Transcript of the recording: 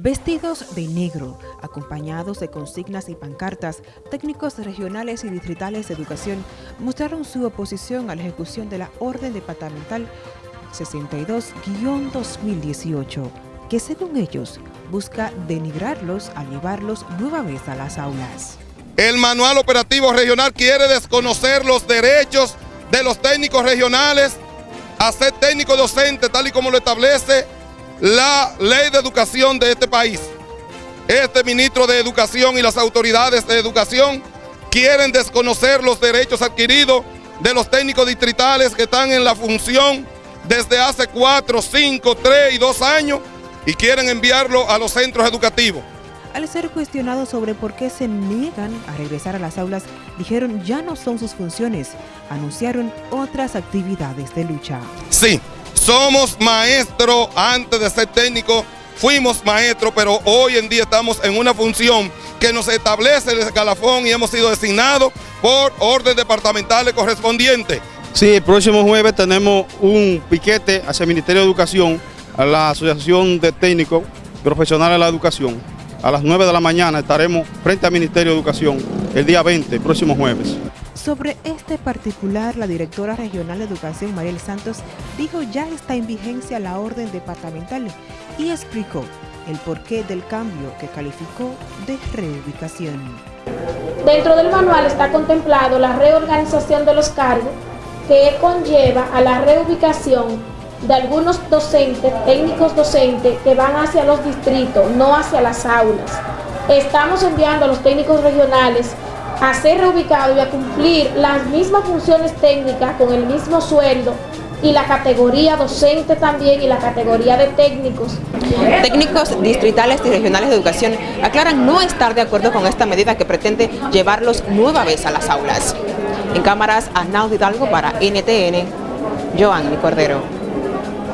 Vestidos de negro, acompañados de consignas y pancartas, técnicos regionales y distritales de educación mostraron su oposición a la ejecución de la Orden Departamental 62-2018, que según ellos busca denigrarlos al llevarlos nueva vez a las aulas. El manual operativo regional quiere desconocer los derechos de los técnicos regionales a ser técnico docente, tal y como lo establece la ley de educación de este país. Este ministro de Educación y las autoridades de educación quieren desconocer los derechos adquiridos de los técnicos distritales que están en la función desde hace 4, 5, 3 y 2 años y quieren enviarlo a los centros educativos. Al ser cuestionados sobre por qué se niegan a regresar a las aulas, dijeron ya no son sus funciones, anunciaron otras actividades de lucha. Sí, somos maestros antes de ser técnico, fuimos maestros, pero hoy en día estamos en una función que nos establece el escalafón y hemos sido designados por orden departamentales correspondientes. Sí, el próximo jueves tenemos un piquete hacia el Ministerio de Educación, a la Asociación de Técnicos Profesionales de la Educación. A las 9 de la mañana estaremos frente al Ministerio de Educación el día 20, el próximo jueves. Sobre este particular, la directora regional de Educación, Mariel Santos, dijo ya está en vigencia la orden departamental y explicó el porqué del cambio que calificó de reubicación. Dentro del manual está contemplado la reorganización de los cargos que conlleva a la reubicación de algunos docentes, técnicos docentes que van hacia los distritos, no hacia las aulas. Estamos enviando a los técnicos regionales a ser reubicado y a cumplir las mismas funciones técnicas con el mismo sueldo y la categoría docente también y la categoría de técnicos. Técnicos distritales y regionales de educación aclaran no estar de acuerdo con esta medida que pretende llevarlos nueva vez a las aulas. En cámaras, Arnaldo Hidalgo para NTN, Joanny Cordero.